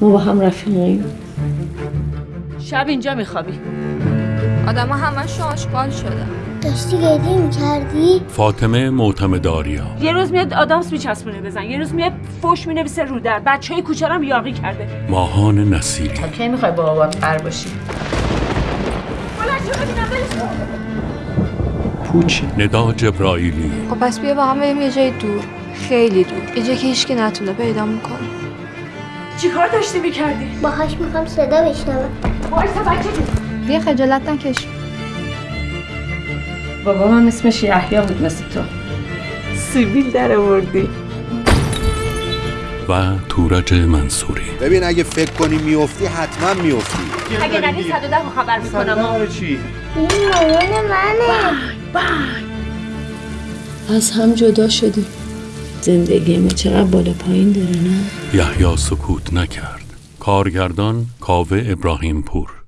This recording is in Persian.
ما با هم رفیقیم شب اینجا میخوابی. آدم همش آشغال شده. داشتی گریه می‌کردی؟ فاطمه معتمداریا یه روز میاد آدامس میچسبونه بزن یه روز میاد فوش می‌نویسه رو در. بچه های کوچه هم یاقی کرده. ماهان نصیری کی می‌خوای با بابات قر باشی؟ پوچ ندا جبرائیلی. خب پس بیا با هم بریم یه جای دور. خیلی دور. یه جایی که هیچکی نتونه پیدا می‌کنه. چیکار داشتی می‌کردی؟ باهاش می‌خوام صدا بشنوم. وایسا بچه بیا خجالت نکش. بابا من اسمش یحیی بود مثل تو. سیبیل در آوردی. و تورج منصوری. ببین اگه فکر کنی میافتی حتما میافتی. اگه ندی 110 رو خبر می‌کنم. این مامان منه. از هم جدا شدیم. زندگی ما چقدر بالا پایین داره نه؟ یحیی سکوت نکرد. کارگردان کاوه ابراهیم پور